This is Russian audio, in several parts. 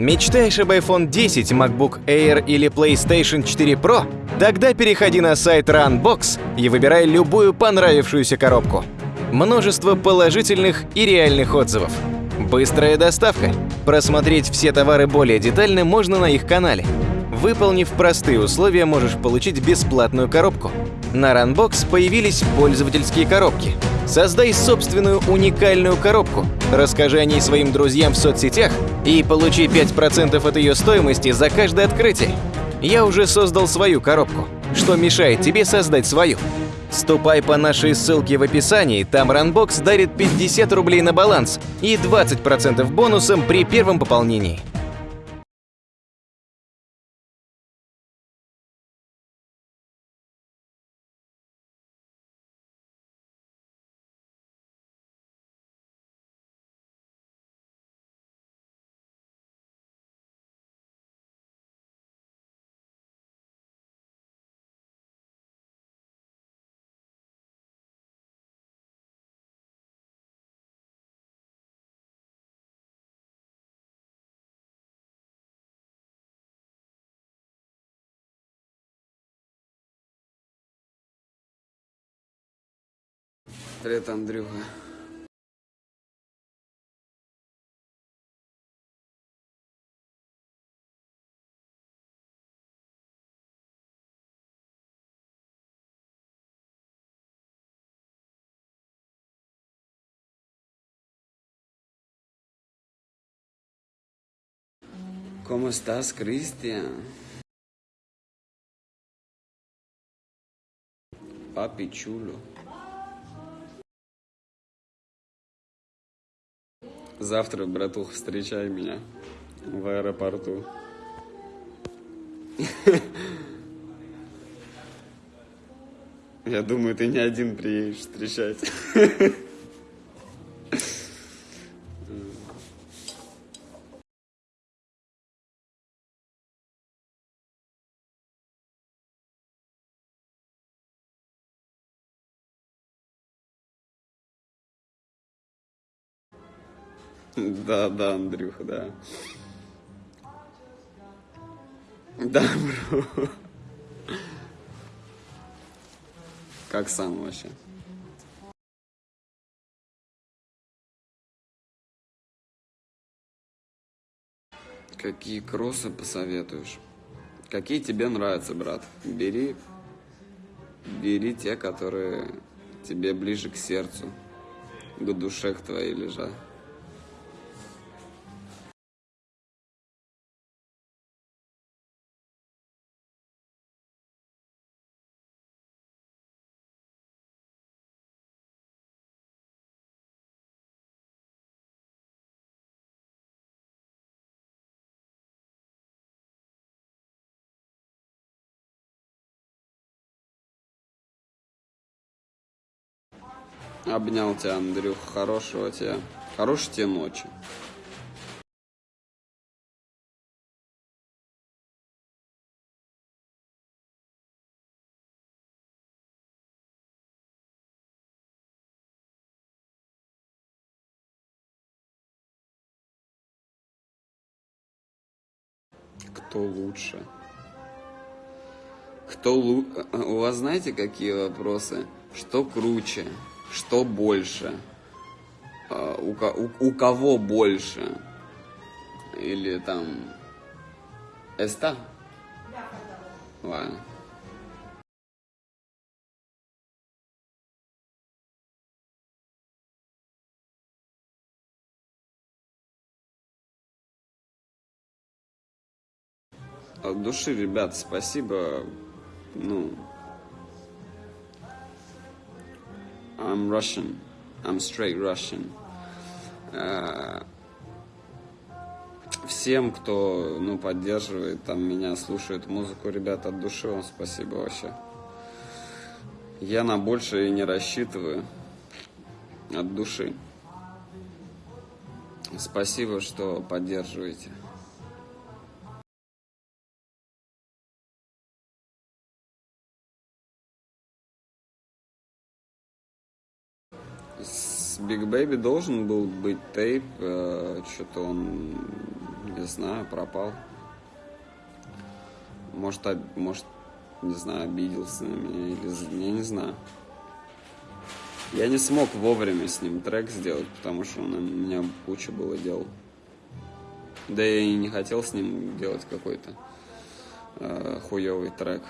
Мечтаешь об iPhone 10, MacBook Air или PlayStation 4 Pro? Тогда переходи на сайт Runbox и выбирай любую понравившуюся коробку. Множество положительных и реальных отзывов. Быстрая доставка. Просмотреть все товары более детально можно на их канале. Выполнив простые условия, можешь получить бесплатную коробку. На Runbox появились пользовательские коробки. Создай собственную уникальную коробку, расскажи о ней своим друзьям в соцсетях и получи 5% от ее стоимости за каждое открытие. Я уже создал свою коробку. Что мешает тебе создать свою? Ступай по нашей ссылке в описании, там Runbox дарит 50 рублей на баланс и 20% бонусом при первом пополнении. Привет, Андрюха. ¿Cómo estás, Cristian? Papi chulo. Завтра, братух, встречай меня в аэропорту. Я думаю, ты не один приедешь встречать. Да, да, Андрюха, да. Да, бро. Как сам вообще? Какие кроссы посоветуешь? Какие тебе нравятся, брат? Бери, бери те, которые тебе ближе к сердцу, к душе к твоей лежат. Обнял тебя, Андрюх. Хорошего тебе. Хорошей тебе ночи. Кто лучше? Кто лу... У вас знаете, какие вопросы? Что круче? Что больше? А, у, у, у кого больше? Или там... Эста? Ладно. От души, ребят, спасибо. Ну, I'm Russian. I'm straight Russian. Uh, всем, кто ну, поддерживает там, меня, слушает музыку, ребят, от души вам спасибо вообще. Я на большее не рассчитываю. От души. Спасибо, что поддерживаете. Big Baby должен был быть тейп, э, что-то он, не знаю, пропал. Может, об- может, не знаю, обиделся на меня или... Я не знаю. Я не смог вовремя с ним трек сделать, потому что он, у меня куча было дел. Да я и не хотел с ним делать какой-то э, хуёвый трек.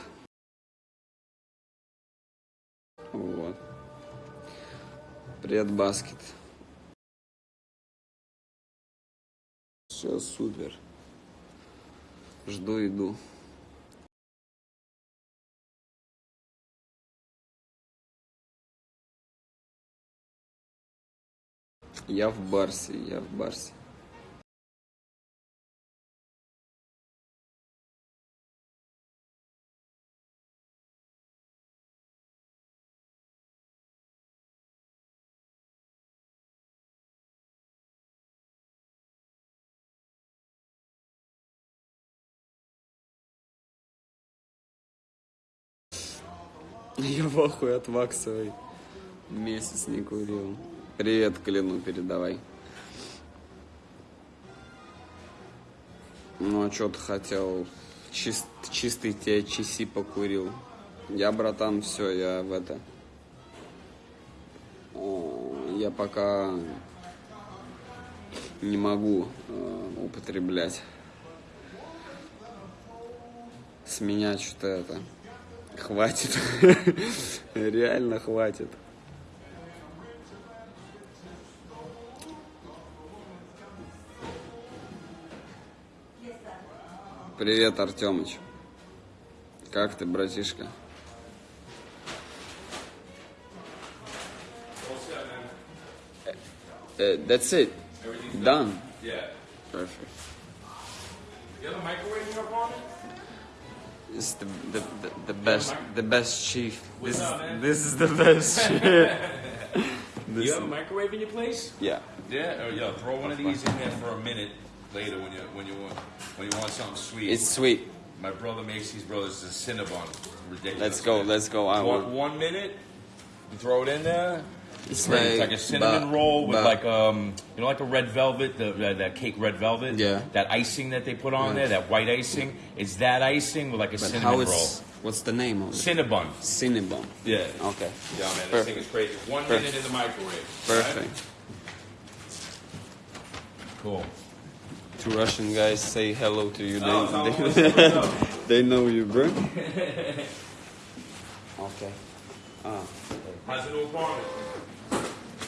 Вот. Привет, Баскет. Все супер. Жду, иду. Я в Барсе, я в Барсе. Я в ахуе от ваксовой. Месяц не курил. Привет, Клину передавай. Ну, а что ты хотел? Чист, чистый тебе чиси покурил. Я, братан, все, я в это... О, Я пока не могу э, употреблять. С меня что-то это... Хватит. Реально хватит. Привет, Артемыч. Как ты, братишка? Uh, that's it. Done. Yeah. Perfect. You have a microwave in your apartment? It's the, the, the, the best the best chief. This is, up, man? this is the best shit. you have a microwave in your place? Yeah. Yeah. Or yeah, throw one of these in there for a minute later when you when you want when you want something sweet. It's sweet. My brother makes these brothers a Cinnabon. Ridiculous. Let's go, man. let's go. I One, want one minute. You throw it in there. It's great. It's like- like a cinnamon but- roll with but- like um you know like a red velvet the that, that cake red velvet Yeah. that icing that they put on there that white icing it's that icing with like a but cinnamon how roll what's the name of it? Cinnabon Cinnabon. yeah Okay. yeah man this thing is crazy one Perfect. minute in the microwave Perfect. cool Two Russian guys say hello to you. They, Oh, they, what's they know you, bro. okay. Ah. how's the new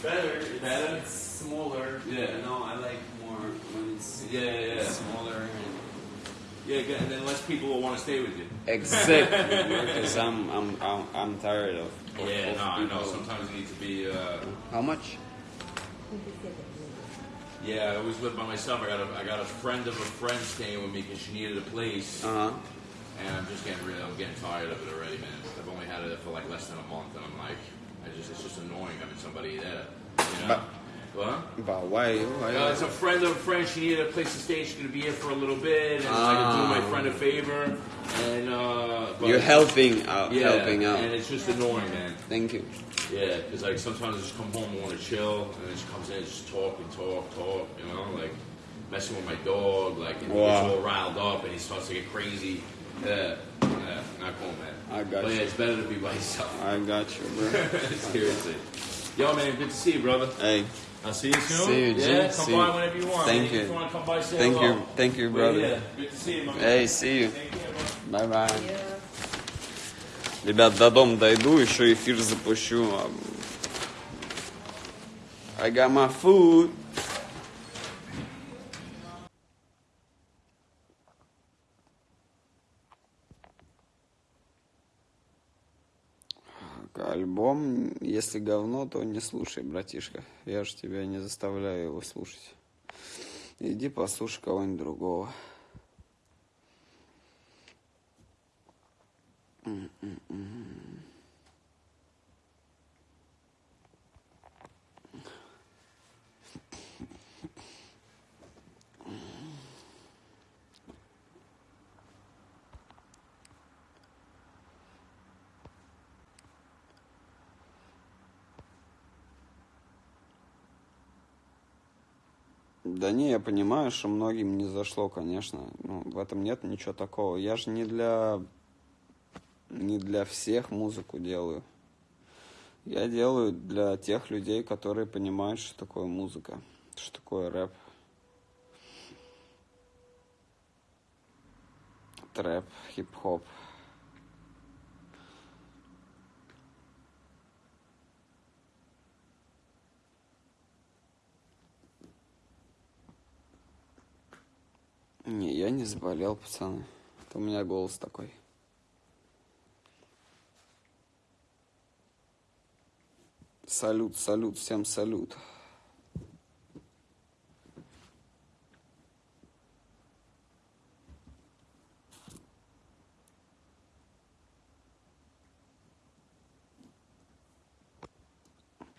apartment Better. Better? It's smaller. Yeah. You know, I like more when it's Yeah, yeah, yeah. smaller. And yeah and then less people will want to stay with you exactly. Because I'm, I'm, I'm, I'm tired of. of yeah of no I know sometimes you need to be uh How much? yeah I always live by myself I got a I got a friend of a friend staying with me because she needed a place Uh huh. And I'm just getting really, I'm getting tired of it already, man. I've only had it for like less than a month, and I'm like, I just, it's just annoying having somebody there. You know? what? But why? why Uh, it's a friend of a friend. She needed a place to stay. She's gonna be here for a little bit, and I can do my friend a favor. And uh, but- You're helping out. yeah, Helping out. and it's just annoying, man. Thank you. Yeah, because like sometimes I just come home and want to chill, and then she comes in and just talk and talk, talk. You know, like messing with my dog, like and he gets all riled up and he starts to get crazy. Yeah, yeah, not cool, man. I got but you. yeah, it's better to be by yourself. I got you, bro. Seriously. Yo, man, good to see you, brother. hey, I'll see you soon. See you, G. Yeah, come See by you. whenever you want. Thank man. you. If you want to come by, say thank hello. you, thank you, But brother. yeah, good to see you, my man. Hey, see you. Take care, bro. Bye bye. Ребят, до дома дойду, еще эфир запущу. I got my food. Альбом, если говно, то не слушай, братишка. Я же тебя не заставляю его слушать. Иди послушай кого-нибудь другого. Да понимаю, что многим не зашло, конечно. Ну, в этом нет ничего такого. Я же не для не для всех музыку делаю. Я делаю для тех людей, которые понимают, что такое музыка, что такое рэп. Трэп, хип-хоп. Не, я не заболел, пацаны. Это у меня голос такой. Салют, салют, всем салют.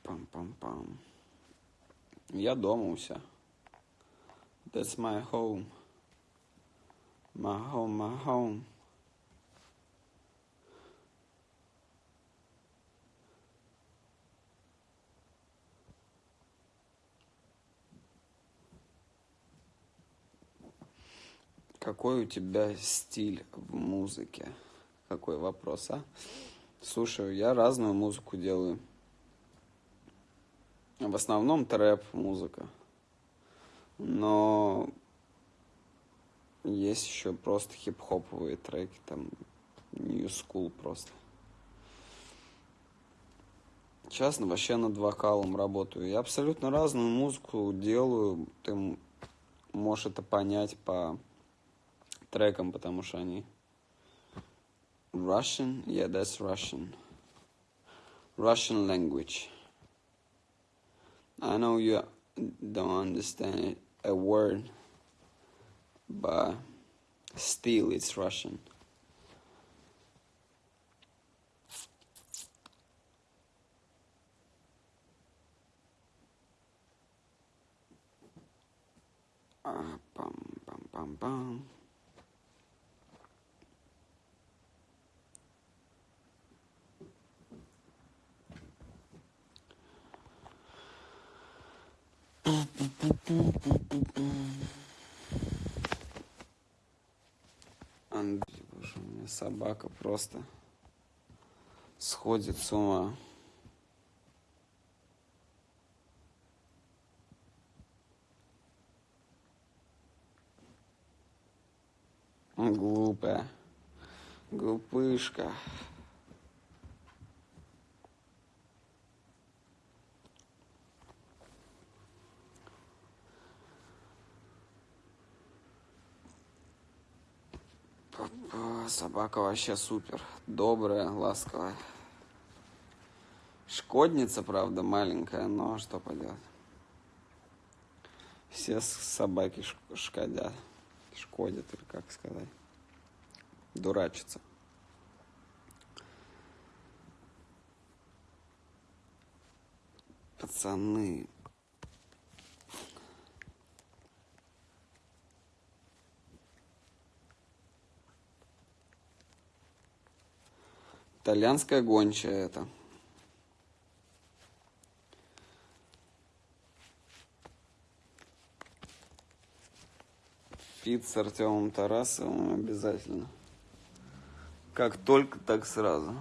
Пам-пам-пам. Я дома у себя. That's my home. My home, my home. Какой у тебя стиль в музыке? Какой вопрос, а? Слушаю, я разную музыку делаю. В основном трэп музыка. Но есть еще просто хип-хоповые треки, там New School просто. Сейчас вообще над вокалом работаю. Я абсолютно разную музыку делаю. Ты можешь это понять по трекам, потому что они Russian, yeah, that's Russian. Russian language. I know you don't understand a word, but still it's Russian. Ah, bum, bum, bum, bum. Андрей, боже, у меня собака просто сходит с ума. Глупая. Глупышка. Собака вообще супер. Добрая, ласковая. Шкодница, правда, маленькая, но что поделать. Все собаки шкодят. Шкодят, или как сказать. Дурачатся. Пацаны, Итальянская гончая это. Пит с Артемом Тарасовым обязательно. Как только, так сразу.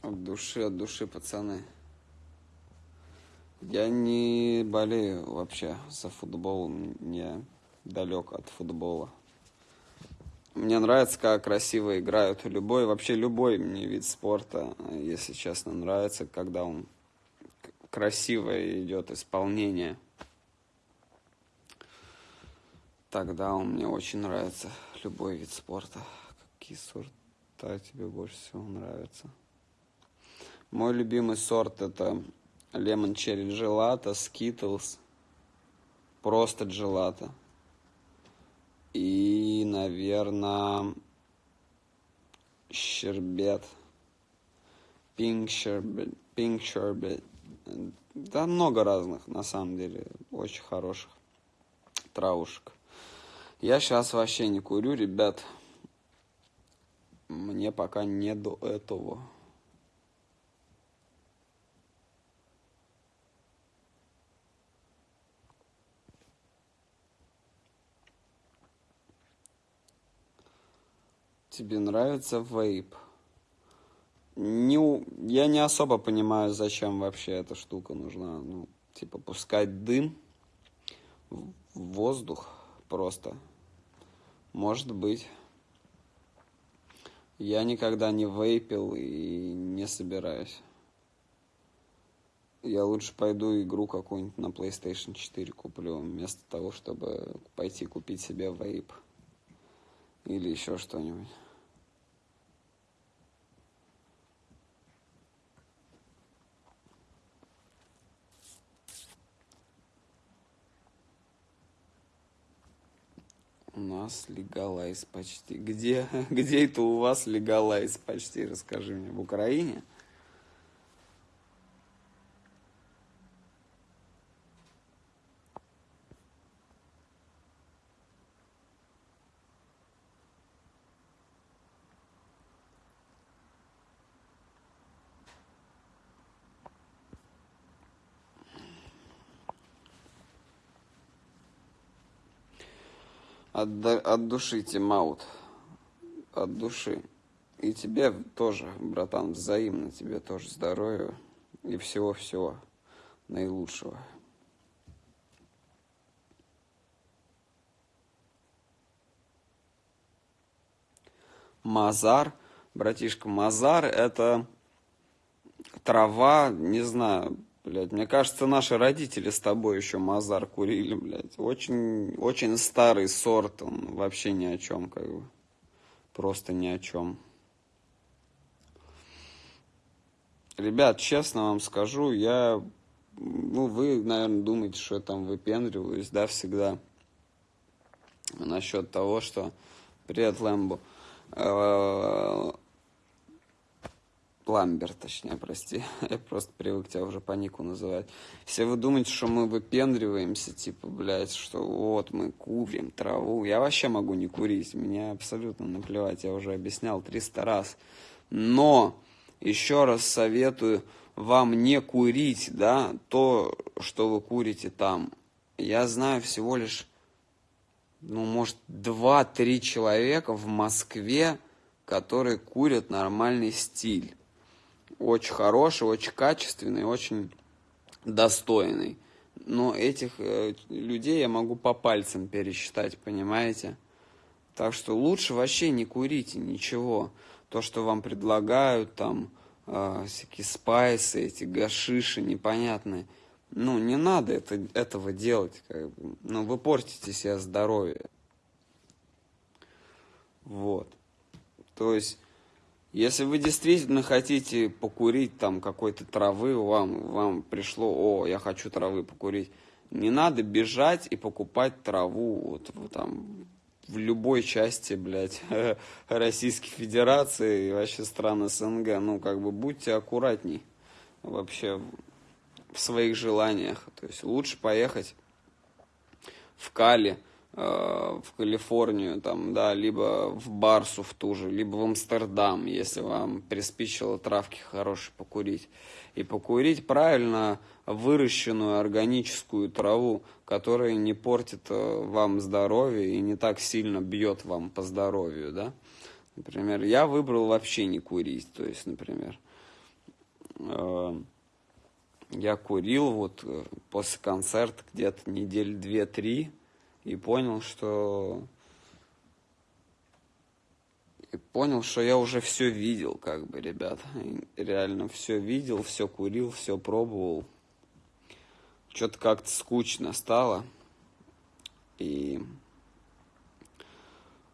От души, от души, пацаны. Я не болею вообще за футбол, не далек от футбола. Мне нравится, как красиво играют. Любой, вообще любой мне вид спорта, если честно, нравится, когда он красиво идет исполнение. Тогда он мне очень нравится, любой вид спорта. Какие сорта тебе больше всего нравятся? Мой любимый сорт это Lemon Cherry Gelato, Skittles, просто Gelato. И, наверное, щербет. Pink щербет. Pink щербет. Да много разных, на самом деле, очень хороших. травушек. Я сейчас вообще не курю, ребят. Мне пока не до этого. Тебе нравится вейп? Не, я не особо понимаю, зачем вообще эта штука нужна. Ну, типа, пускать дым в воздух просто. Может быть. Я никогда не вейпил и не собираюсь. Я лучше пойду игру какую-нибудь на PlayStation 4 куплю, вместо того, чтобы пойти купить себе вейп. Или еще что-нибудь. У нас легалайз почти. Где, где это у вас легалайз почти? Расскажи мне. В Украине? От, от души, Тимаут. От души. И тебе тоже, братан, взаимно тебе тоже здоровья и всего-всего наилучшего. Мазар, братишка, Мазар это трава, не знаю, Блядь, мне кажется, наши родители с тобой еще Мазар курили, блядь. Очень, очень старый сорт, он вообще ни о чем, как бы. Просто ни о чем. Ребят, честно вам скажу, я... Ну, вы, наверное, думаете, что я там выпендриваюсь, да, всегда. Насчет того, что... Привет, Лэмбо э, Ламбер, точнее, прости. Я просто привык тебя уже по нику называть. Все вы думаете, что мы выпендриваемся, типа, блядь, что вот мы курим траву. Я вообще могу не курить, мне абсолютно наплевать, я уже объяснял 300 раз. Но еще раз советую вам не курить, да, то, что вы курите там. Я знаю всего лишь, ну, может, 2-3 человека в Москве, которые курят нормальный стиль очень хороший, очень качественный, очень достойный. Но этих э, людей я могу по пальцам пересчитать, понимаете? Так что лучше вообще не курите ничего. То, что вам предлагают, там, э, всякие спайсы, эти гашиши непонятные. Ну, не надо это, этого делать. Как бы. Ну, вы портите себе здоровье. Вот. То есть если вы действительно хотите покурить там какой-то травы, вам, вам пришло, о, я хочу травы покурить, не надо бежать и покупать траву вот, вот там в любой части, блядь, Российской Федерации и вообще стран СНГ. Ну, как бы будьте аккуратней вообще в своих желаниях. То есть лучше поехать в Кали, в Калифорнию, там, да, либо в Барсу в ту же, либо в Амстердам, если вам приспичило травки хорошие покурить. И покурить правильно выращенную органическую траву, которая не портит э, вам здоровье и не так сильно бьет вам по здоровью, да. Например, я выбрал вообще не курить, то есть, например, э, я курил вот после концерта где-то недель две-три, и понял, что и понял, что я уже все видел, как бы, ребят. реально все видел, все курил, все пробовал. Что-то как-то скучно стало. И,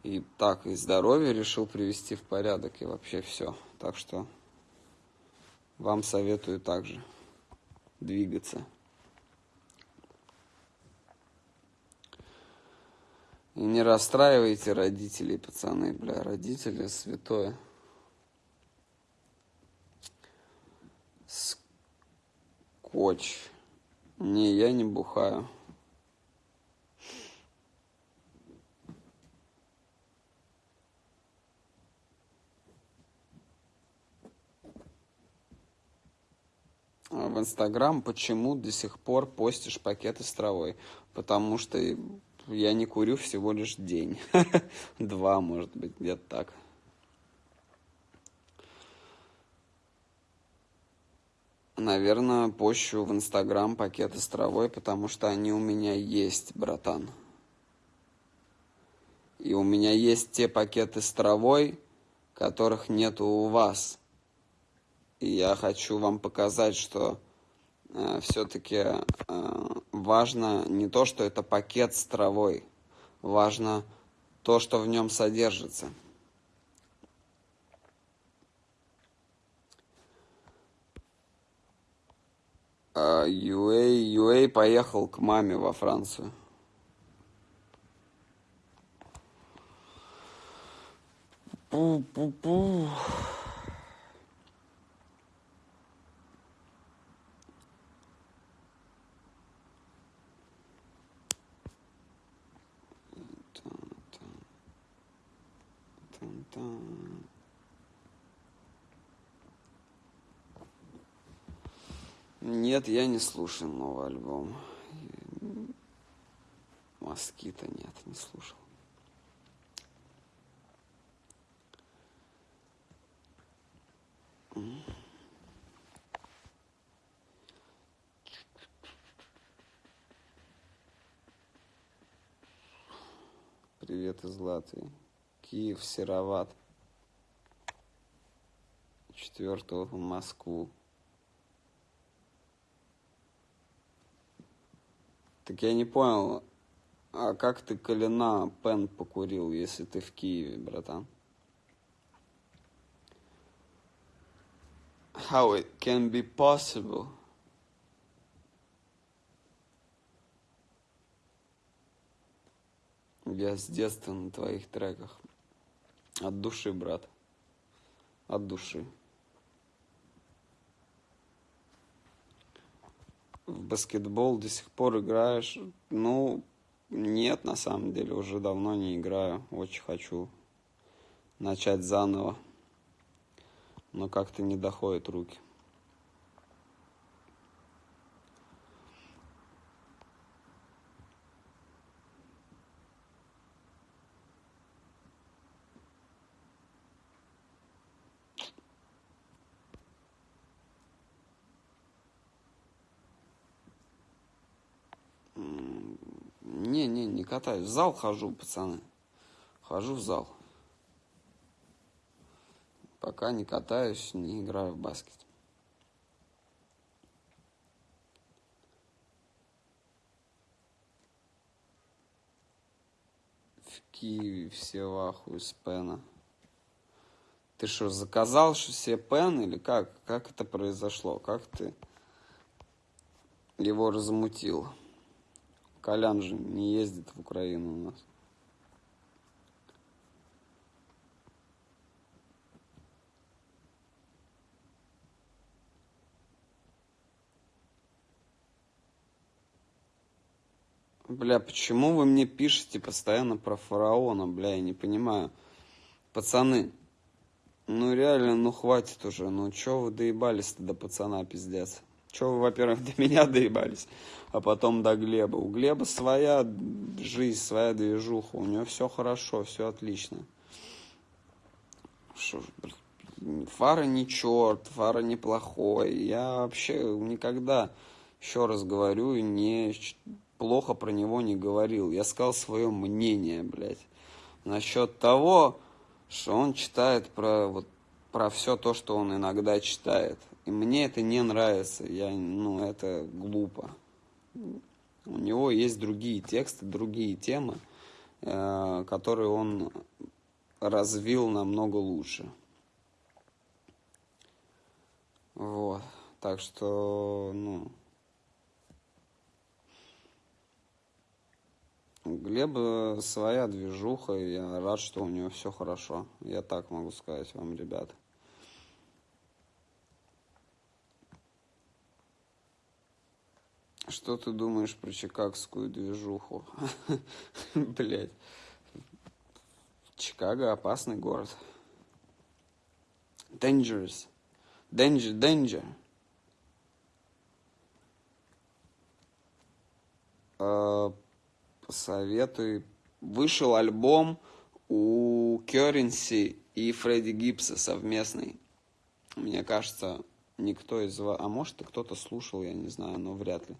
и так, и здоровье решил привести в порядок, и вообще все. Так что вам советую также двигаться. И не расстраивайте родителей, пацаны, бля, родители святое. Скотч. Не, я не бухаю. А в Инстаграм, почему до сих пор постишь пакеты с травой? Потому что я не курю всего лишь день. Два, может быть, где-то так. Наверное, пощу в Инстаграм пакеты с травой, потому что они у меня есть, братан. И у меня есть те пакеты с травой, которых нету у вас. И я хочу вам показать, что э, все-таки э, важно не то, что это пакет с травой, важно то, что в нем содержится. Юэй, Юэй поехал к маме во Францию. Пу-пу-пу. Нет, я не слушал новый альбом. Москита нет, не слушал. Привет из Латвии. Киев сероват. Четвертого в Москву. Так я не понял, а как ты Калина Пен покурил, если ты в Киеве, братан? How it can be possible? Я с детства на твоих треках. От души, брат. От души. В баскетбол до сих пор играешь? Ну, нет, на самом деле, уже давно не играю. Очень хочу начать заново. Но как-то не доходят руки. Не-не, не катаюсь. В зал хожу, пацаны. Хожу в зал. Пока не катаюсь, не играю в баскет. В Киеве все в ахуе с пена. Ты что, заказал что себе пен или как? Как это произошло? Как ты его размутил? Колян же не ездит в Украину у нас. Бля, почему вы мне пишете постоянно про фараона, бля, я не понимаю. Пацаны, ну реально, ну хватит уже, ну чё вы доебались-то до пацана, пиздец. Че вы, во-первых, до меня доебались, а потом до Глеба. У Глеба своя жизнь, своя движуха, у него все хорошо, все отлично. Шо, Фара не черт, Фара неплохой. Я вообще никогда, еще раз говорю, не плохо про него не говорил. Я сказал свое мнение, блядь, насчет того, что он читает про вот про все то, что он иногда читает. И мне это не нравится, я, ну, это глупо. У него есть другие тексты, другие темы, э, которые он развил намного лучше. Вот. Так что, ну... У Глеба своя движуха, я рад, что у него все хорошо. Я так могу сказать вам, ребята. Что ты думаешь про чикагскую движуху? Блять. Чикаго опасный город. Dangerous. Danger, danger. А, посоветуй. Вышел альбом у Currency и Фредди Гибса совместный. Мне кажется, никто из вас... А может, и кто-то слушал, я не знаю, но вряд ли.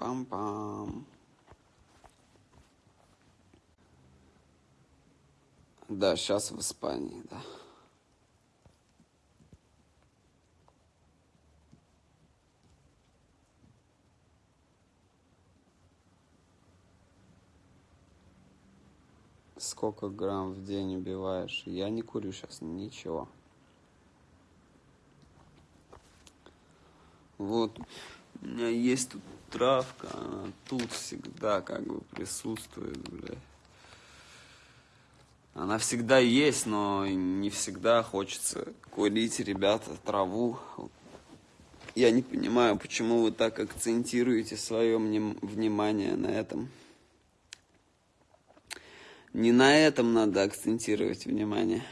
Пам-пам-пам. Да, сейчас в Испании, да. Сколько грамм в день убиваешь? Я не курю сейчас ничего. Вот, у меня есть тут травка, она тут всегда как бы присутствует, бля. Она всегда есть, но не всегда хочется курить, ребята, траву. Я не понимаю, почему вы так акцентируете свое внимание на этом. Не на этом надо акцентировать внимание,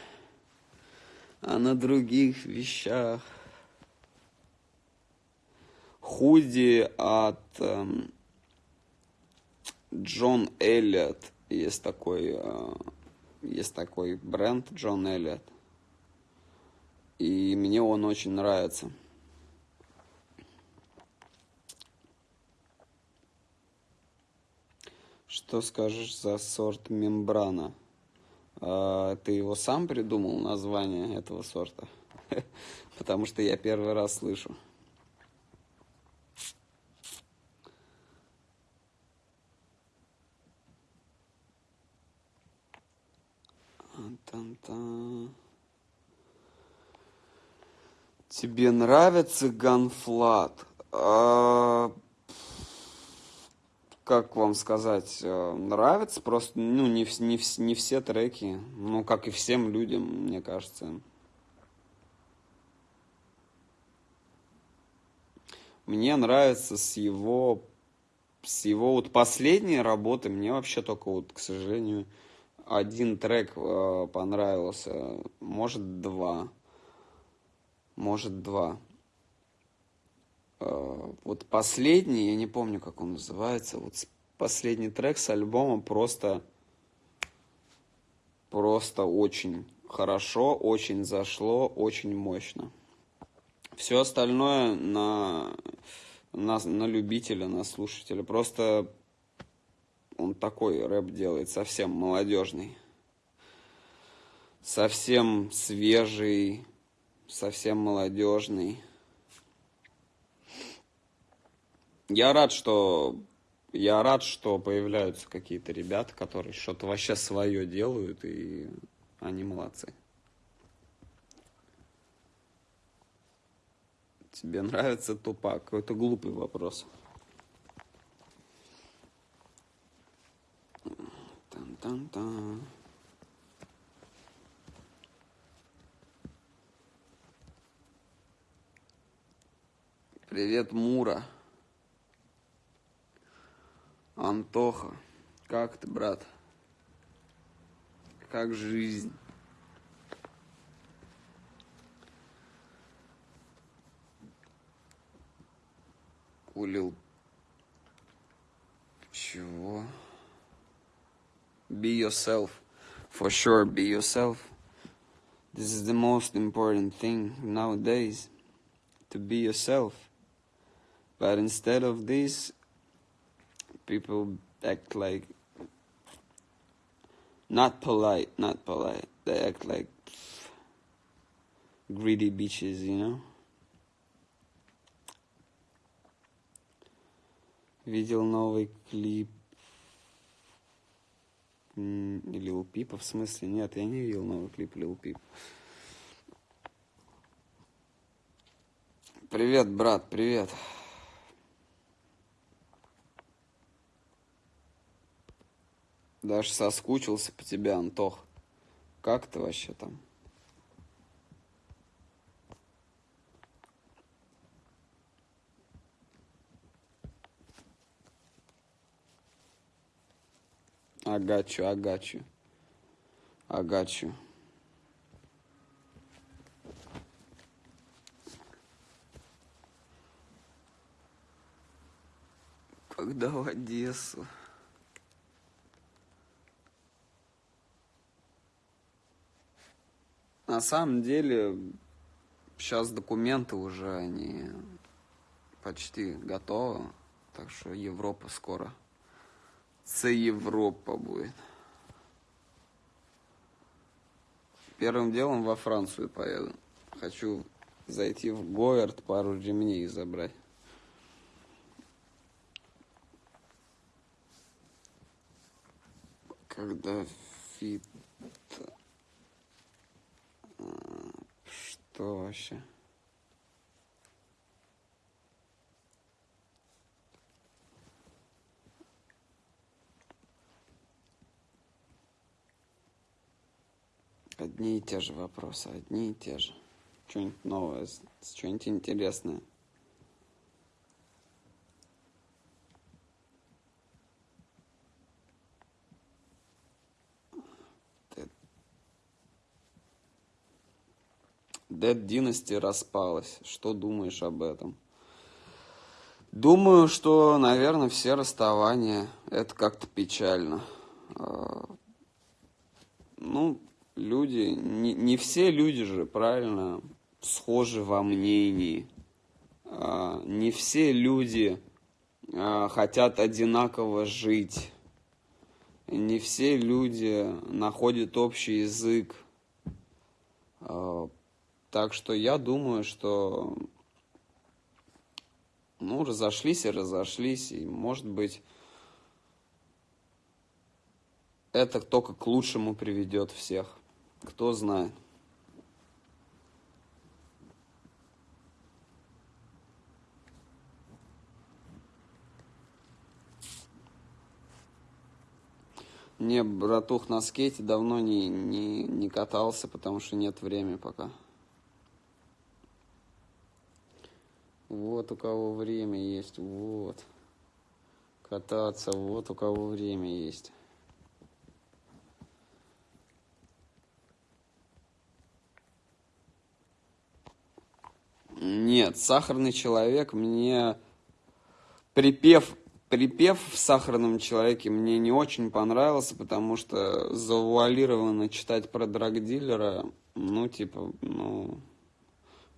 а на других вещах. Худи от эм, Джон Эллиот. Есть такой, э, есть такой бренд Джон Эллиот. И мне он очень нравится. Что скажешь за сорт мембрана? А, ты его сам придумал, название этого сорта? Потому что я первый раз слышу. Тебе нравится ганфлат? А, как вам сказать, э, нравится, просто, ну, не, не, не все треки, ну, как и всем людям, мне кажется. Мне нравится с его, с его вот последней работы, мне вообще только вот, к сожалению, один трек э, понравился, может, два, может, два. Э, вот последний, я не помню, как он называется, вот последний трек с альбома просто, просто очень хорошо, очень зашло, очень мощно. Все остальное на, на, на любителя, на слушателя. Просто он такой рэп делает, совсем молодежный. Совсем свежий, совсем молодежный. Я рад, что я рад, что появляются какие-то ребята, которые что-то вообще свое делают, и они молодцы. Тебе нравится тупак? Какой-то глупый вопрос. Тан-тан-тан. Привет, Мура. Антоха, как ты, брат? Как жизнь? Улил. Чего? Be yourself. For sure, be yourself. This is the most important thing nowadays. To be yourself. But instead of this, people act like not polite, not polite. They act like greedy bitches, you know. Видел новый клип Лил Пипа, в смысле? Нет, я не видел новый клип Лил Пип. Привет, брат, привет. Даже соскучился по тебе, Антох. Как ты вообще там? Агачу, агачу. Агачу. Когда в Одессу? На самом деле, сейчас документы уже, они почти готовы, так что Европа скоро. Це Европа будет. Первым делом во Францию поеду. Хочу зайти в Goyard, пару ремней забрать. Когда фит... А, Что вообще? Одни и те же вопросы, одни и те же. Что-нибудь новое, что-нибудь интересное. Dead Dynasty распалась. Что думаешь об этом? Думаю, что, наверное, все расставания это как-то печально. А, Ну, люди, не, не все люди же, правильно, схожи во мнении. А, Не все люди а, хотят одинаково жить. Не все люди находят общий язык. А, Так что я думаю, что ну, разошлись и разошлись, и, может быть, это только к лучшему приведет всех. Кто знает. Не, братух, на скейте давно не, не, не катался, потому что нет времени пока. Вот у кого время есть, вот. Кататься, вот у кого время есть. Нет, сахарный человек мне припев припев в сахарном человеке мне не очень понравился, потому что завуалированно читать про драгдилера, ну, типа, ну,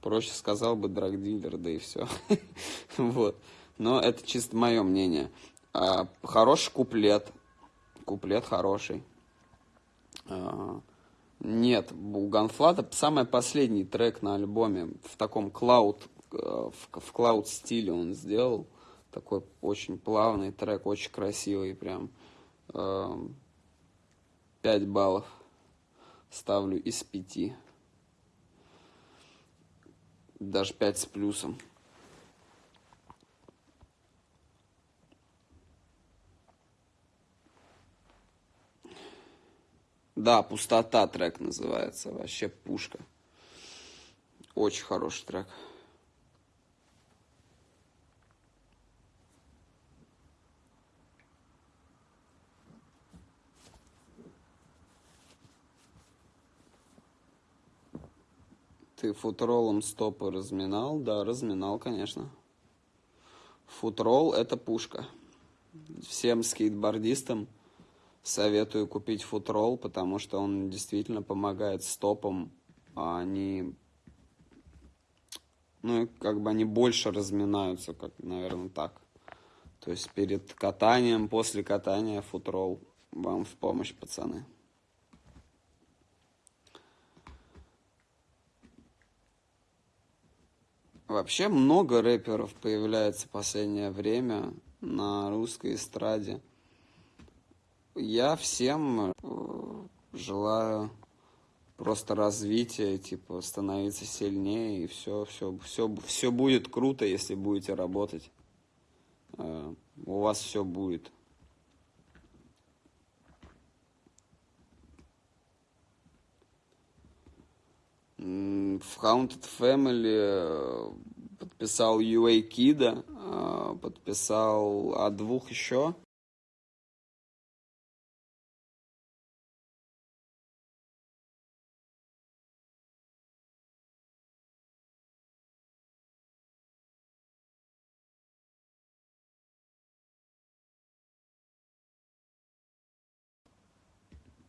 проще сказал бы драгдилер, да и все. Вот. Но это чисто мое мнение. А, Хороший куплет. Куплет хороший. Нет, у Ганфлата самый последний трек на альбоме в таком клауд, э, в, в клауд стиле он сделал. Такой очень плавный трек, очень красивый прям. Эм, Пять баллов ставлю из пяти. Даже пять с плюсом. Да, пустота трек называется. Вообще пушка. Очень хороший трек. Ты футролом стопы разминал? Да, разминал, конечно. Футрол – это пушка. Всем скейтбордистам советую купить футрол, потому что он действительно помогает стопам, а они, ну, как бы они больше разминаются, как, наверное, так. То есть перед катанием, после катания футрол вам в помощь, пацаны. Вообще много рэперов появляется в последнее время на русской эстраде. Я всем э, желаю просто развития, типа становиться сильнее и все, все, все, все будет круто, если будете работать. Э, У вас все будет. В Haunted Family э, подписал UA Кида, подписал а двух еще.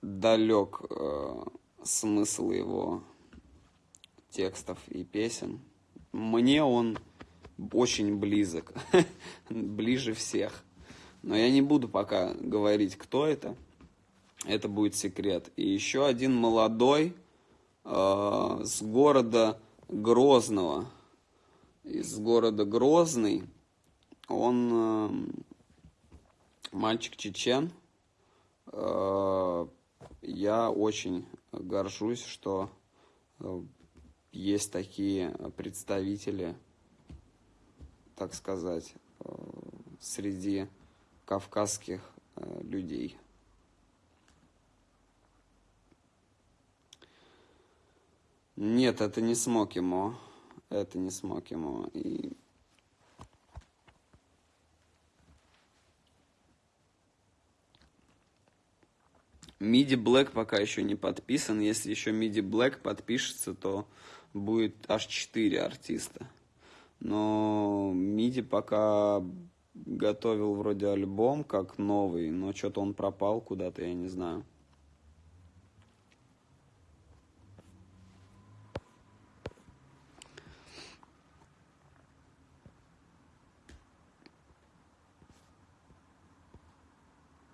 Далек э, смысл его текстов и песен. Мне он очень близок, ближе всех. Но я не буду пока говорить, кто это. Это будет секрет. И еще один молодой э, с города Грозного. Из города Грозный. Он э, мальчик чечен. Э, я очень горжусь, что э, есть такие представители, так сказать, э, среди кавказских э, людей. Нет, это не Смокимо. Это не Смокимо. И... MIDI Black пока еще не подписан. Если еще MIDI Black подпишется, то будет аж 4 артиста. Но MIDI пока готовил вроде альбом как новый, но что-то он пропал куда-то, я не знаю.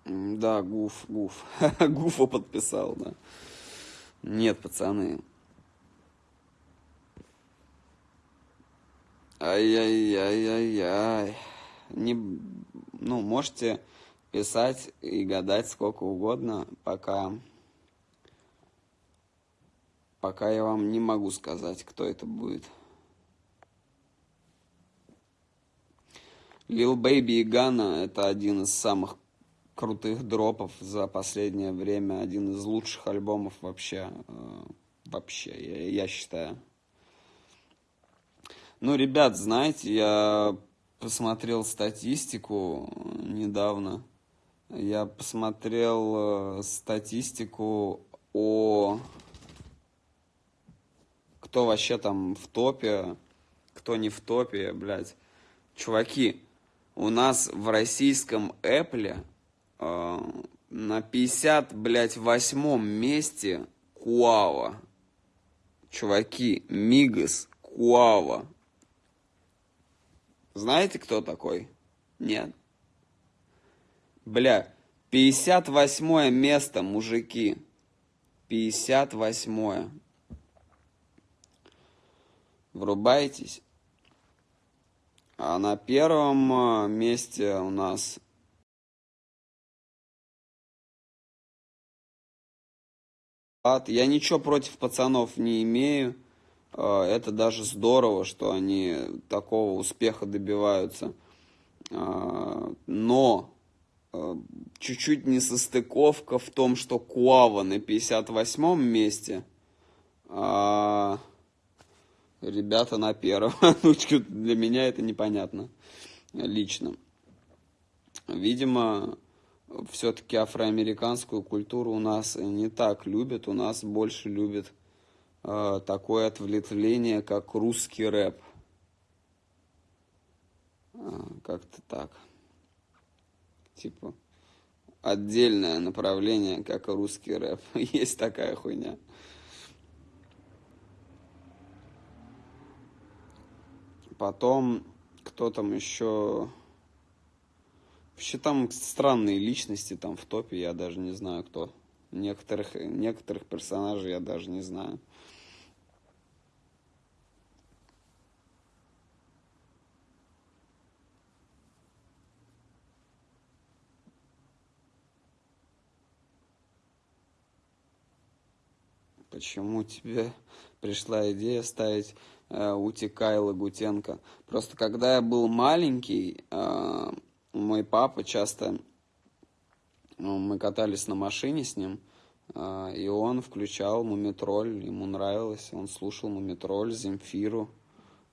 Да, Гуф, Гуф. Гуфа подписал, да. Нет, пацаны. Ай-яй-яй-яй-яй не, ну, можете писать и гадать сколько угодно, пока, пока я вам не могу сказать, кто это будет. Lil Baby и Гана это один из самых крутых дропов за последнее время, один из лучших альбомов вообще, э, вообще, я, я считаю. Ну, ребят, знаете, я посмотрел статистику недавно. Я посмотрел э, статистику о кто вообще там в топе, кто не в топе, блядь. Чуваки, у нас в российском Apple э, на 50, блядь, восьмом месте Куава. Чуваки, Мигас, Куава. Знаете, кто такой? Нет. Бля, 58 место, мужики. 58. Врубайтесь. А на первом а, месте у нас Я ничего против пацанов не имею. А, это даже здорово, что они такого успеха добиваются. А, но а, чуть-чуть несостыковка в том, что Куава на 58-м месте, а ребята на первом. Ну, для меня это непонятно лично. Видимо, все-таки афроамериканскую культуру у нас не так любят, у нас больше любят э, такое отвлечение, как русский рэп. Э, как-то так. Типа отдельное направление, как русский рэп. Есть такая хуйня. Потом, кто там еще... Вообще там странные личности там в топе, я даже не знаю кто. Некоторых, некоторых персонажей я даже не знаю. почему тебе пришла идея ставить э, Утика Лагутенко. Просто когда я был маленький, э, мой папа часто, ну, мы катались на машине с ним, э, и он включал Мумитроль, ему нравилось, он слушал Мумитроль, Земфиру.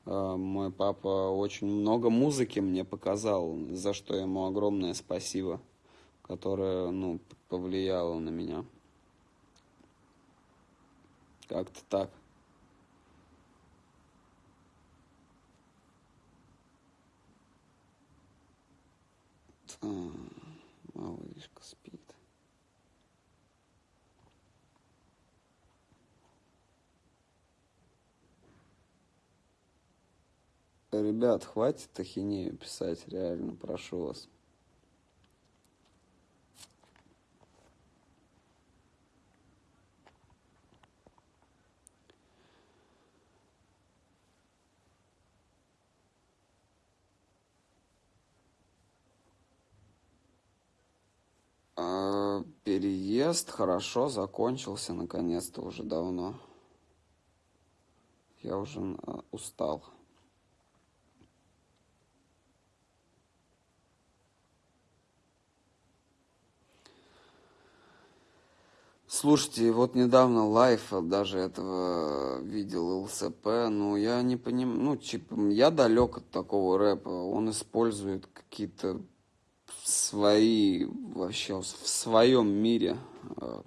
Э, мой папа очень много музыки мне показал, за что ему огромное спасибо, которое, ну, повлияло на меня. Как-то так. А, малышка спит. Ребят, хватит ахинею писать, реально, прошу вас. Переезд хорошо закончился наконец-то уже давно. Я уже а, устал. Слушайте, вот недавно лайф даже этого видел ЛСП, ну я не понимаю, ну типа я далек от такого рэпа, он использует какие-то свои вообще в своем мире, а,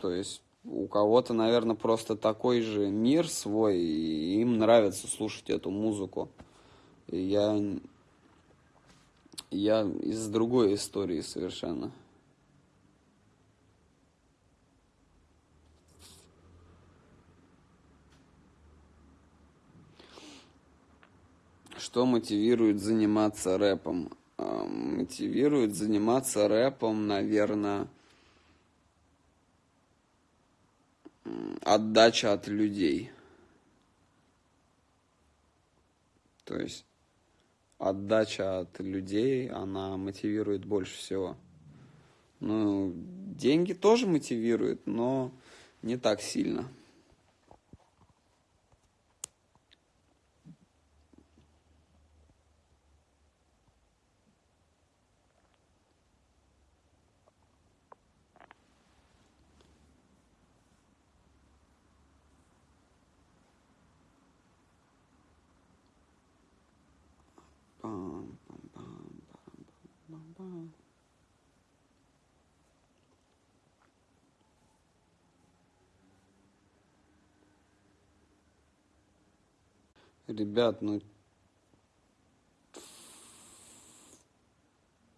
то есть у кого-то, наверное, просто такой же мир свой, и им нравится слушать эту музыку. И я, я из другой истории совершенно. Что мотивирует заниматься рэпом? Мотивирует заниматься рэпом, наверное, отдача от людей. То есть отдача от людей, она мотивирует больше всего. Ну, деньги тоже мотивируют, но не так сильно. Ребят, ну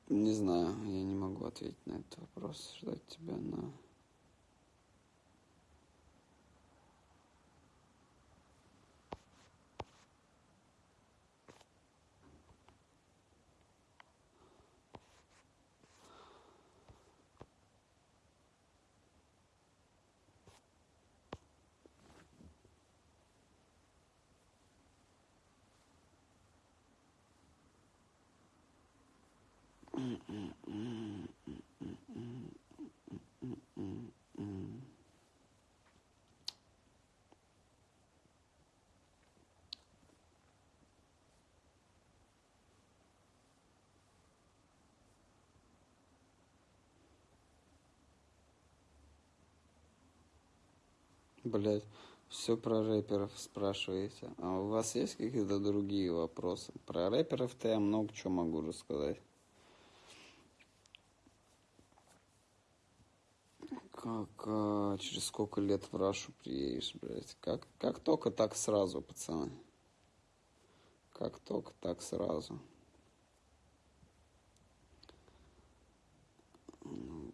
не знаю, я не могу ответить на этот вопрос, ждать тебя на Блять, все про рэперов спрашиваете. А у вас есть какие-то другие вопросы? Про рэперов-то я много чего могу рассказать. Как, а, через сколько лет в Рашу приедешь, блядь? Как, как только, так сразу, пацаны. Как только, так сразу.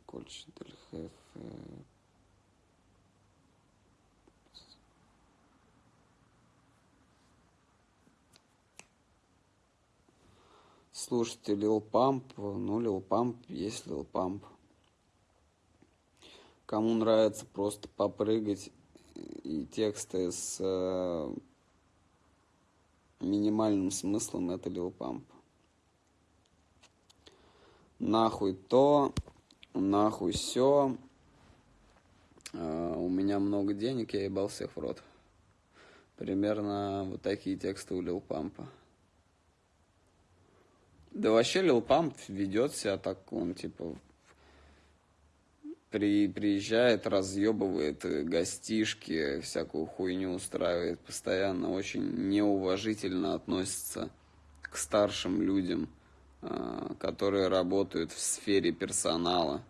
Кольч Дельхеф. Слушайте, Лил Памп, ну, Лил Памп есть Лил Памп. Кому нравится просто попрыгать и тексты с э, минимальным смыслом, это Лил Памп. Нахуй то, нахуй все. Э, у меня много денег, я ебал всех в рот. Примерно вот такие тексты у Лил Пампа. Да вообще Лил Памп ведет себя так, он типа при, приезжает, разъебывает гостишки, всякую хуйню устраивает, постоянно очень неуважительно относится к старшим людям, а, которые работают в сфере персонала.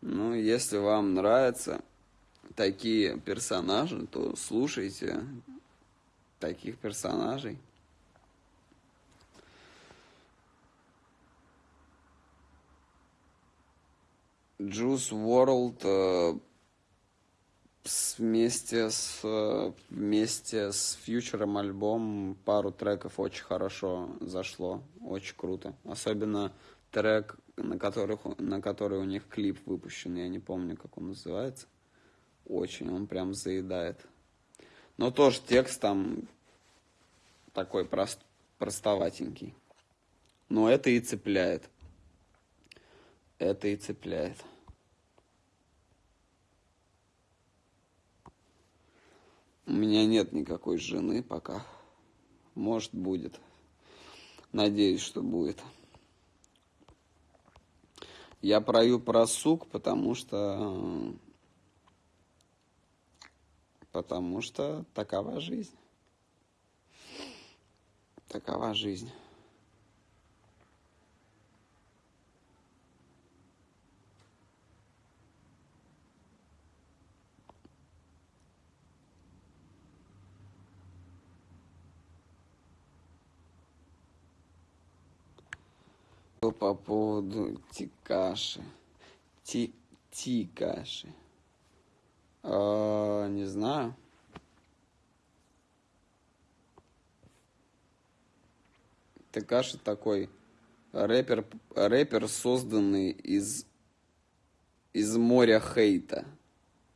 Ну, если вам нравятся такие персонажи, то слушайте таких персонажей. Juice World, э, вместе с вместе с фьючером альбом пару треков очень хорошо зашло, очень круто. Особенно трек, на которых на который у них клип выпущен, я не помню, как он называется. Очень, он прям заедает. Но тоже текст там такой прост, простоватенький. Но это и цепляет. Это и цепляет. У меня нет никакой жены пока. Может, будет. Надеюсь, что будет. Я прою про сук, потому что... Потому что такова жизнь. Такова жизнь. По поводу Тикаши. Ти Тикаши. А, не знаю. Текаши такой рэпер, рэпер, созданный из, из моря хейта.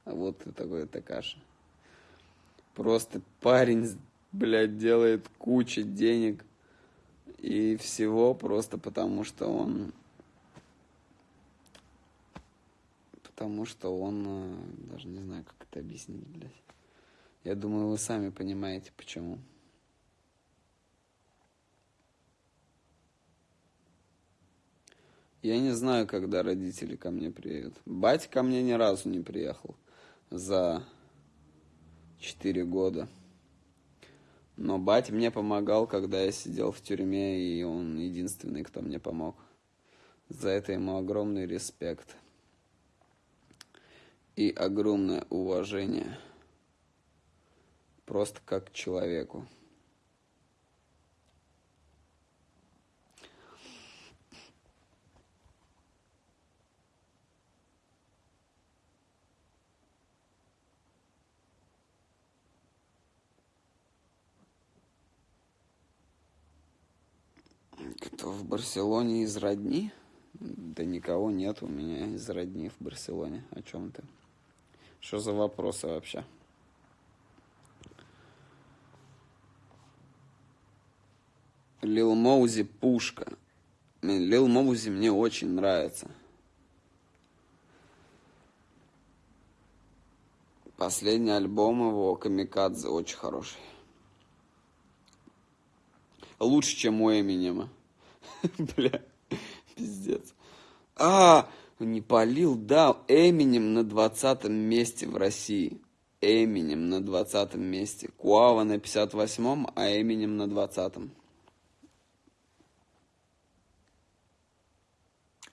Вот такой Текаши. Просто парень, блядь, делает кучу денег и всего просто потому, что он... Потому что он... э, Даже не знаю, как это объяснить, блядь. Я думаю, вы сами понимаете, почему. Я не знаю, когда родители ко мне приедут. Батя ко мне ни разу не приехал за четыре года. Но батя мне помогал, когда я сидел в тюрьме, и он единственный, кто мне помог. За это ему огромный респект. И огромное уважение. Просто как человеку. Кто в Барселоне из родни? Да никого нет у меня из родни в Барселоне. О чем ты? Что за вопросы вообще? Лил Моузи пушка. Лил Моузи мне очень нравится. Последний альбом его Камикадзе очень хороший. Лучше, чем у Эминема. Бля, пиздец. А, не полил, да, Эминем на 20 месте в России. Эминем на 20 месте. Куава на 58-м, а Эминем на 20-м.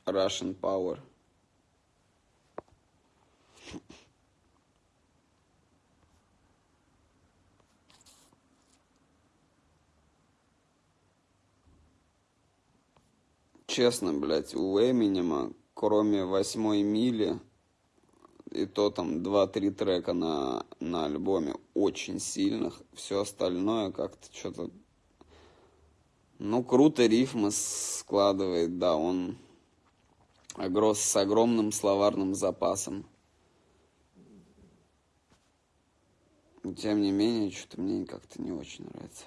Russian Power. Честно, блядь, у Эминема, кроме восьмой мили, и то там 2-3 трека на, на альбоме очень сильных, все остальное как-то что-то... Ну, круто рифмы складывает, да, он огро- с огромным словарным запасом. Тем не менее, что-то мне как-то не очень нравится.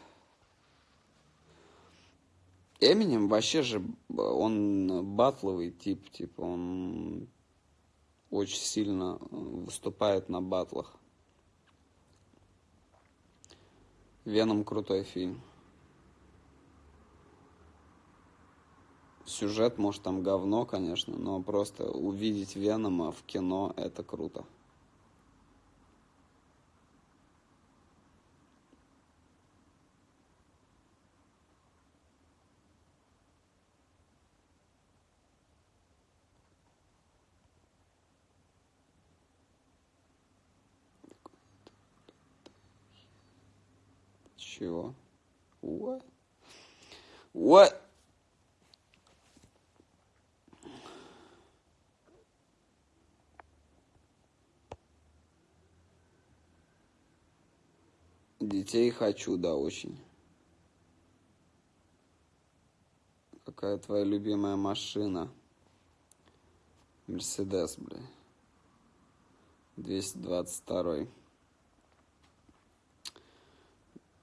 Эминем вообще же, он батловый тип, типа, он очень сильно э, выступает на батлах. Веном крутой фильм. Сюжет, может, там говно, конечно, но просто увидеть Венома в кино это круто. Чего? What? What? Детей хочу, да, очень. Какая твоя любимая машина? Мерседес, бля. 222.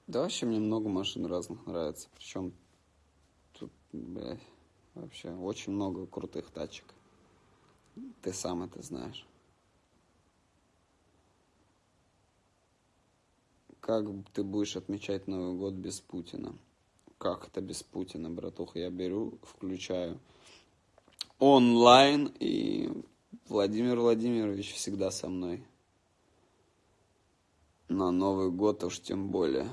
Да вообще мне много машин разных нравится. Причем тут, блядь, вообще очень много крутых тачек. Ты сам это знаешь. Как ты будешь отмечать Новый год без Путина? Как это без Путина, братуха? Я беру, включаю онлайн, и Владимир Владимирович всегда со мной. На Новый год уж тем более.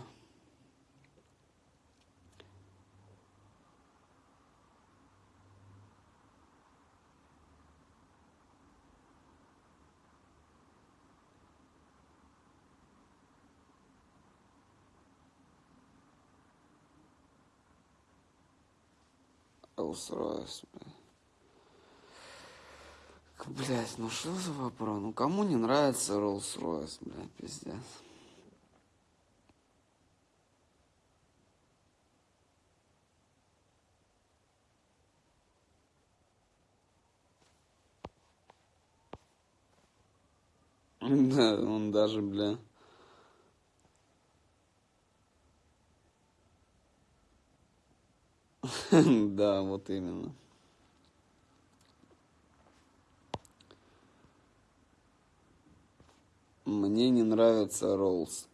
Блядь. Блядь, ну что за вопрос? Ну кому не нравится Rolls-Royce, блядь, пиздец. Да, он даже, бля, Да, вот именно. Мне не нравится Роллс.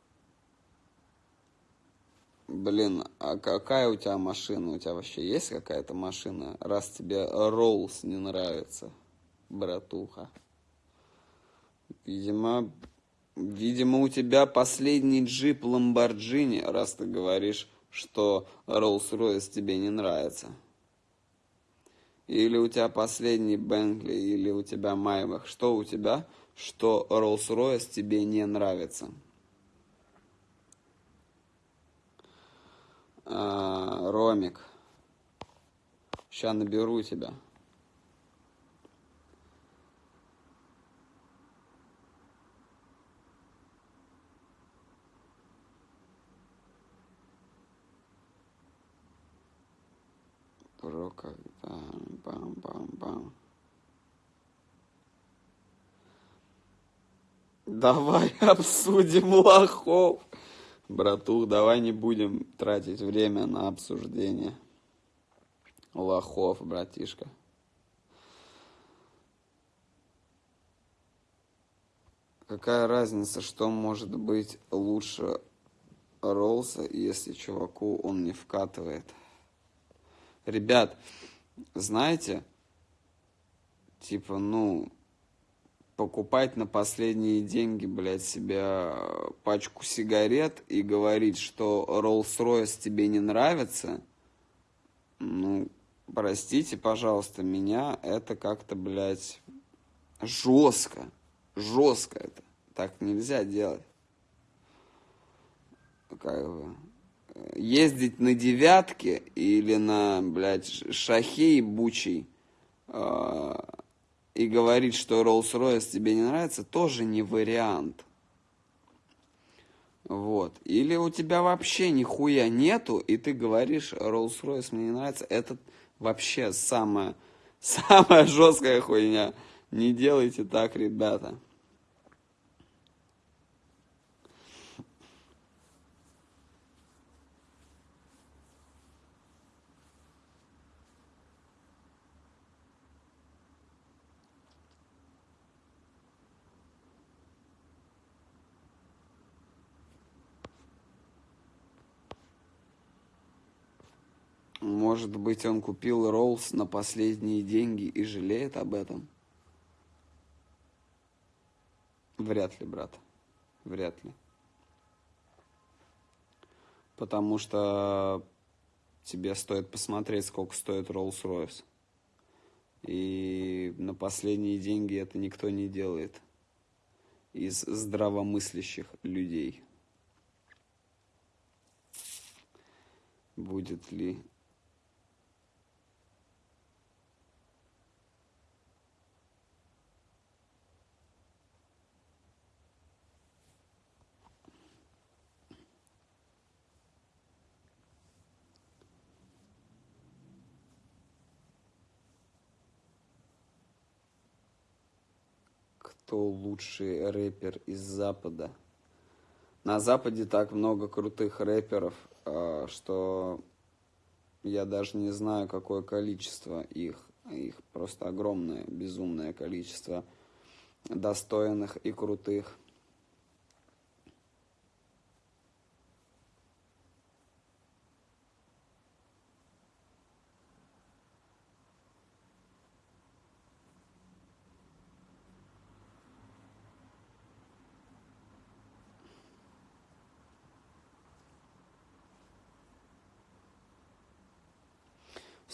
Блин, а какая у тебя машина? У тебя вообще есть какая-то машина, раз тебе Роллс не нравится, братуха? Видимо, видимо, у тебя последний джип Ламборджини, раз ты говоришь что Rolls-Royce тебе не нравится. Или у тебя последний Бенкли, или у тебя Майбах. Что у тебя, что Rolls-Royce тебе не нравится? А, Ромик. Сейчас наберу тебя. Про когда. Бам-бам-бам. Давай обсудим лохов. Братух, давай не будем тратить время на обсуждение лохов, братишка. Какая разница, что может быть лучше Роллса, если чуваку он не вкатывает? Ребят, знаете, типа, ну, покупать на последние деньги, блядь, себе пачку сигарет и говорить, что Rolls-Royce тебе не нравится, ну, простите, пожалуйста, меня это как-то, блядь, жестко, жестко это. Так нельзя делать. Как бы ездить на девятке или на, блядь, шахе ебучий э, и говорить, что Rolls-Royce тебе не нравится, тоже не вариант. Вот. Или у тебя вообще нихуя нету, и ты говоришь, Rolls-Royce мне не нравится, это вообще самая, самая жесткая хуйня. Не делайте так, ребята. Может быть, он купил Роллс на последние деньги и жалеет об этом? Вряд ли, брат. Вряд ли. Потому что тебе стоит посмотреть, сколько стоит Rolls-Royce. И на последние деньги это никто не делает из здравомыслящих людей. Будет ли кто лучший рэпер из Запада. На Западе так много крутых рэперов, а, что я даже не знаю, какое количество их. Их просто огромное, безумное количество достойных и крутых.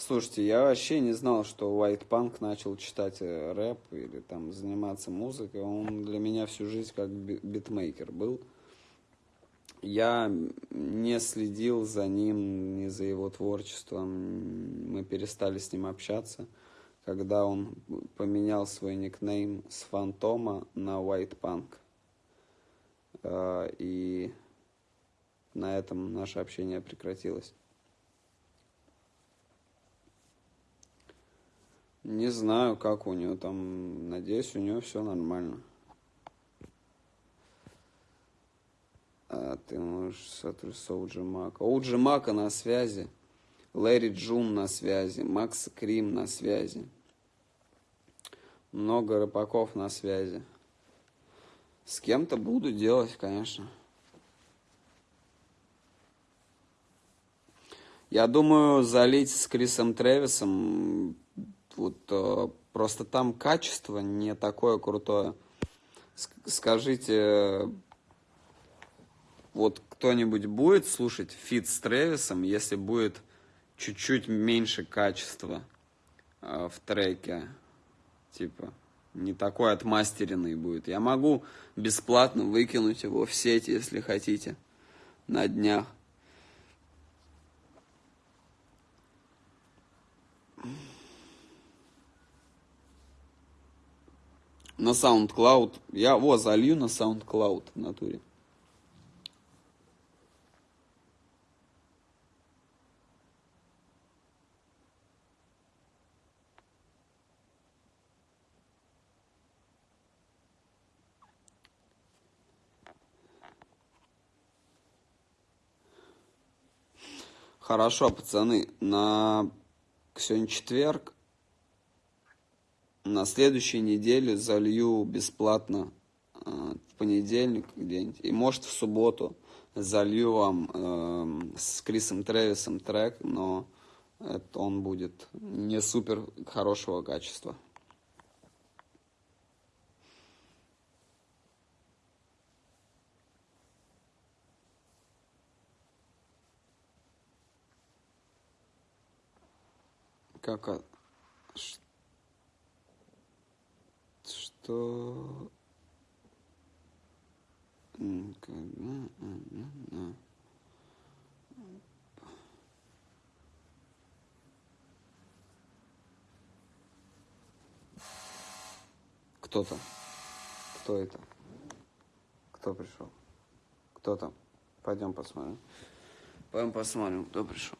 Слушайте, я вообще не знал, что White Punk начал читать э, рэп или там заниматься музыкой. Он для меня всю жизнь как битмейкер был. Я не следил за ним, ни за его творчеством. Мы перестали с ним общаться, когда он поменял свой никнейм с Фантома на White Punk. Э, и на этом наше общение прекратилось. Не знаю, как у него там. Надеюсь, у него все нормально. А ты можешь сотрудничать Оуджи Мака. Оуджи Мака на связи. Лэри Джун на связи. Макс Крим на связи. Много рыбаков на связи. С кем-то буду делать, конечно. Я думаю, залить с Крисом Тревисом вот э, просто там качество не такое крутое. Скажите, вот кто-нибудь будет слушать фит с Тревисом, если будет чуть-чуть меньше качества э, в треке, типа не такой отмастеренный будет. Я могу бесплатно выкинуть его в сеть, если хотите, на днях. На SoundCloud. Я его залью на SoundCloud в натуре. Хорошо, пацаны, на сегодня четверг, на следующей неделе залью бесплатно э, в понедельник где-нибудь, и может в субботу залью вам э, с Крисом Тревисом трек, но это он будет не супер хорошего качества. Как что... Кто-то. Кто это? Кто пришел? Кто там? Пойдем посмотрим. Пойдем посмотрим, кто пришел.